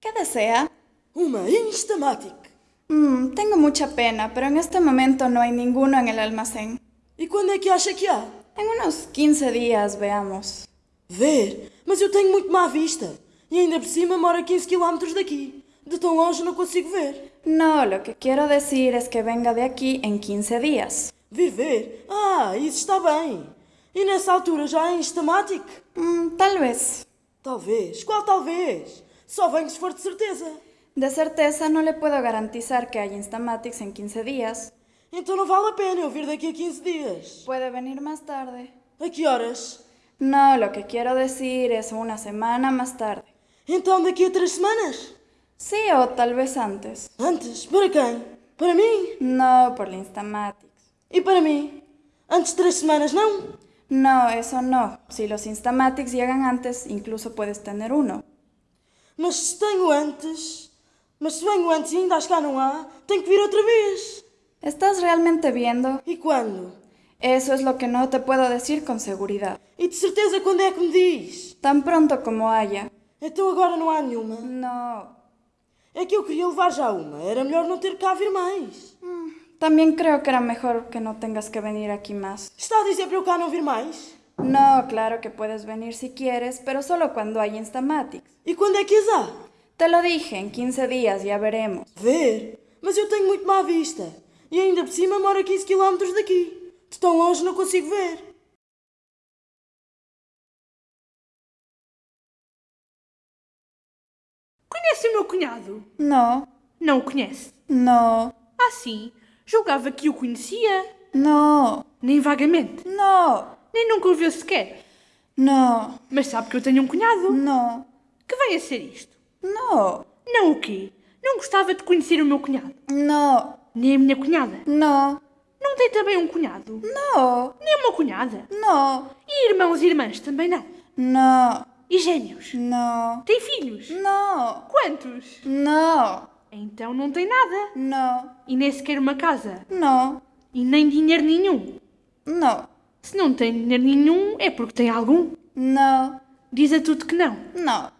¿Qué desea? Uma Instamatic. Mm, tengo mucha pena, pero en este momento no hay ninguno en el almacén. E quando é que acha que há? En unos 15 días, veamos. Ver? Mas eu tenho muito má vista. E ainda por cima moro a 15 km daqui. De tão longe não consigo ver. No, lo que quiero decir es que venga de aquí en 15 días. Vir ver? Ah, isso está bem. E nessa altura já há Instamatic? Mm, tal vez. Talvez. Qual talvez? Só venho se for de certeza. De certeza no le puedo garantizar que haya Instamatics en 15 días. Então não vale a pena eu vir daqui a 15 dias. Puede venir más tarde. A que horas? No, lo que quiero decir es una semana más tarde. Então daqui a três semanas? Sí, o tal vez antes. Antes? Para quem? Para mim? No, por la Instamatics. E para mim? Antes de três semanas, não? No, eso no. Si los Instamatics llegan antes, incluso puedes tener uno. Mas se tenho antes. Mas se venho antes e ainda acho que cá não há, tenho que vir outra vez. ¿Estás realmente viendo? E quando? Eso es lo que no te puedo decir con seguridad. E de certeza quando é que me diz? Tan pronto como haya. Então agora não há nenhuma. No. É que eu queria levar já uma. Era melhor não ter cá vir mais. También creo que era mejor que no tengas que venir aquí más. Está a dizer para eu cá não vir mais? No, claro que puedes venir si quieres, pero solo cuando hay Instamatics. E quando é que as há? Te lo dije, en 15 días ya veremos. Ver? Mas eu tenho muito má vista. E ainda por cima moro a 15 km daqui. De tão longe não consigo ver. Conhece o meu cunhado? No, Não o conhece? no, Ah, sim. Julgava que o conhecia. no, Nem vagamente. no, Nem nunca o viu sequer. no, Mas sabe que eu tenho um cunhado. no, Que vem a ser isto? no, Não o quê? Não gostava de conhecer o meu cunhado. no, Nem a minha cunhada. no, Não tem também um cunhado. no, Nem uma cunhada. no, E irmãos e irmãs também não. no, E gêmeos. no, Tem filhos. no, Quantos? no, Então não tem nada. no, E nem sequer uma casa. no, E nem dinheiro nenhum. no, Se não tem dinheiro nenhum, é porque tem algum. no, Diz a tudo que não. no,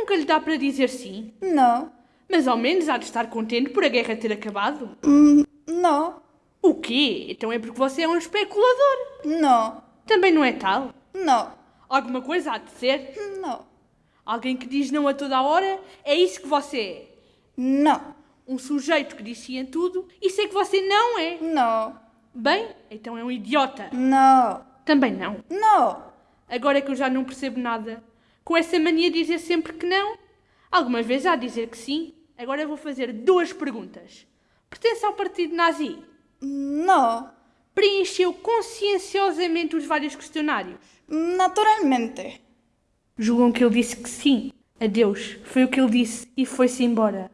Nunca lhe dá para dizer sim. no, Mas ao menos há de estar contente por a guerra ter acabado. mm, no, O quê? Então é porque você é um especulador. no, Também não é tal. no, Alguma coisa há de ser. no, Alguém que diz não a toda a hora, é isso que você é. no, Um sujeito que diz sim a tudo, isso é que você não é. no, Bem, então é um idiota. no, Também não. no, Agora é que eu já não percebo nada. Com essa mania de dizer sempre que não. Alguma vez há de dizer que sim. Agora eu vou fazer duas perguntas. Pertence ao partido nazi? no, Preencheu conscienciosamente os vários questionários? naturalmente. Julgam que ele disse que sim. Adeus. Foi o que ele disse e foi-se embora.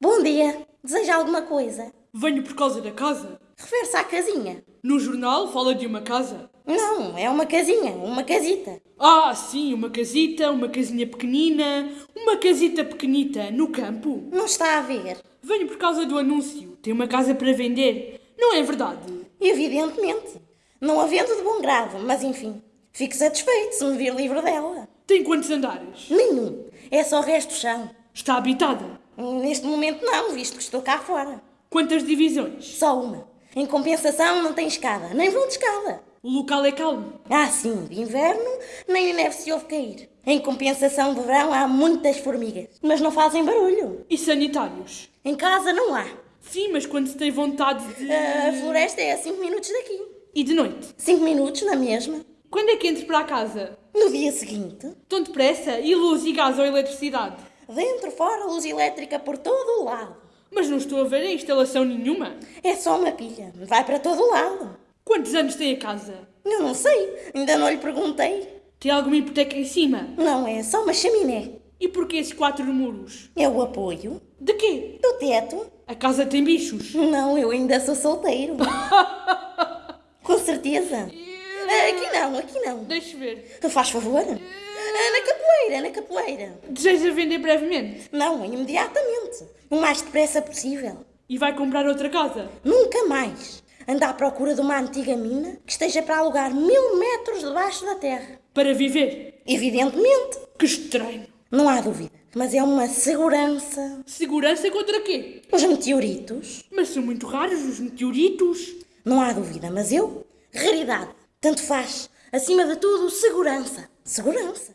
Bom dia. Deseja alguma coisa? Venho por causa da casa. Refere-se à casinha. No jornal fala de uma casa. Não, é uma casinha, uma casita. Ah, sim, uma casita, uma casinha pequenina, uma casita pequenita no campo. Não está a ver. Venho por causa do anúncio. Tem uma casa para vender. Não é verdade? Evidentemente. Não a vendo de bom grado, mas enfim. Fico satisfeito se me vir livre dela. Tem quantos andares? Nenhum. É só resto chão. Está habitada. Neste momento não, visto que estou cá fora. Quantas divisões? Só uma. Em compensação não tem escada, nem vão de escada. O local é calmo. Ah, sim, de inverno nem a neve se ouve cair. Em compensação de verão há muitas formigas, mas não fazem barulho. E sanitários? Em casa não há. Sim, mas quando se tem vontade de. A floresta é a 5 minutos daqui. E de noite? 5 minutos na mesma. Quando é que entro para a casa? No dia seguinte, Tão depressa? E luz e gás ou eletricidade? dentro, fora, luz elétrica por todo o lado. Mas não estou a ver a instalação nenhuma. É só uma pilha, vai para todo o lado. Quantos anos tem a casa? Eu não sei, ainda não lhe perguntei. Tem alguma hipoteca em cima? Não, é só uma chaminé. E porquê esses quatro muros? É o apoio De quê? do teto. A casa tem bichos. Não, eu ainda sou solteiro. Com certeza. Aqui não, aqui não. Deixe ver. Faz favor. Na capoeira, na capoeira. Deseja vender brevemente? Não, imediatamente. O mais depressa possível. E vai comprar outra casa? Nunca mais. anda à procura de uma antiga mina que esteja para alugar mil metros debaixo da terra. Para viver. Evidentemente, Que estranho. não há dúvida, mas é uma segurança. Segurança contra quê? Os meteoritos, Mas são muito raros os meteoritos. não há dúvida, mas eu, raridade. Tanto faz. Acima de tudo, segurança. Segurança.